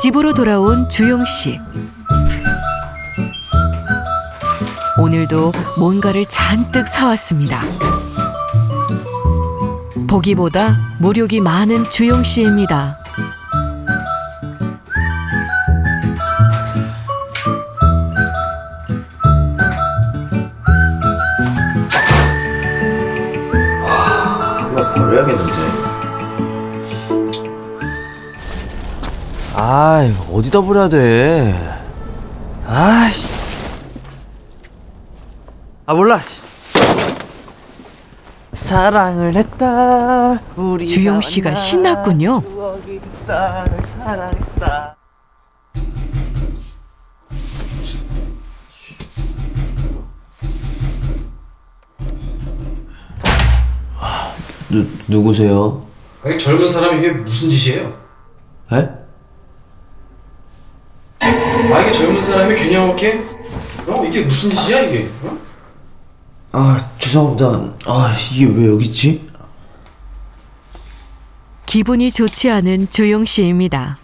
집으로 돌아온 주용 씨. 오늘도 뭔가를 잔뜩 사왔습니다. 보기보다 무력이 많은 주용 씨입니다. 하나 버려야겠는데. 아, 이거 어디다 버려야 돼? 아이씨. 아, 몰라. 사랑을 했다. 우리 주용 씨가 신났군요. 사랑했다. 누 누구세요? 아니 젊은 사람 이게 무슨 짓이에요? 에? 아 이게 젊은 사람이 개념없게? 어 이게 무슨 짓이야 이게? 어? 아 죄송합니다. 아 이게 왜 여기 있지? 기분이 좋지 않은 주용 씨입니다.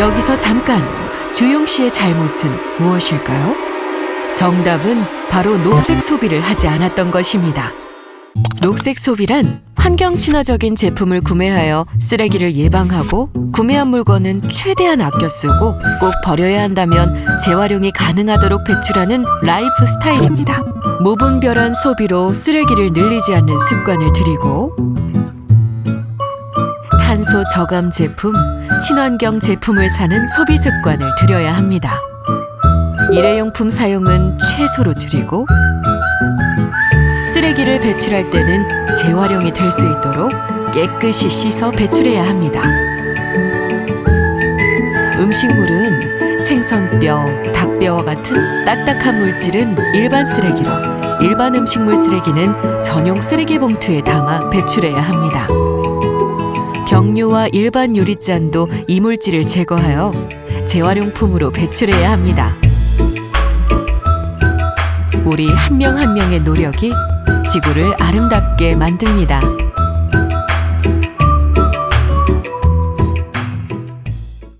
여기서 잠깐 주용 씨의 잘못은 무엇일까요? 정답은 바로 녹색 소비를 하지 않았던 것입니다. 녹색 소비란 환경 친화적인 제품을 구매하여 쓰레기를 예방하고 구매한 물건은 최대한 아껴 쓰고 꼭 버려야 한다면 재활용이 가능하도록 배출하는 라이프 스타일입니다. 무분별한 소비로 쓰레기를 늘리지 않는 습관을 들이고 탄소 저감 제품, 친환경 제품을 사는 소비 습관을 들여야 합니다. 일회용품 사용은 최소로 줄이고 쓰레기를 배출할 때는 재활용이 될 수 있도록 깨끗이 씻어 배출해야 합니다. 음식물은 생선뼈, 닭뼈와 같은 딱딱한 물질은 일반 쓰레기로, 일반 음식물 쓰레기는 전용 쓰레기 봉투에 담아 배출해야 합니다. 병류와 일반 유리잔도 이물질을 제거하여 재활용품으로 배출해야 합니다. 우리 한 명 한 명의 노력이 지구를 아름답게 만듭니다.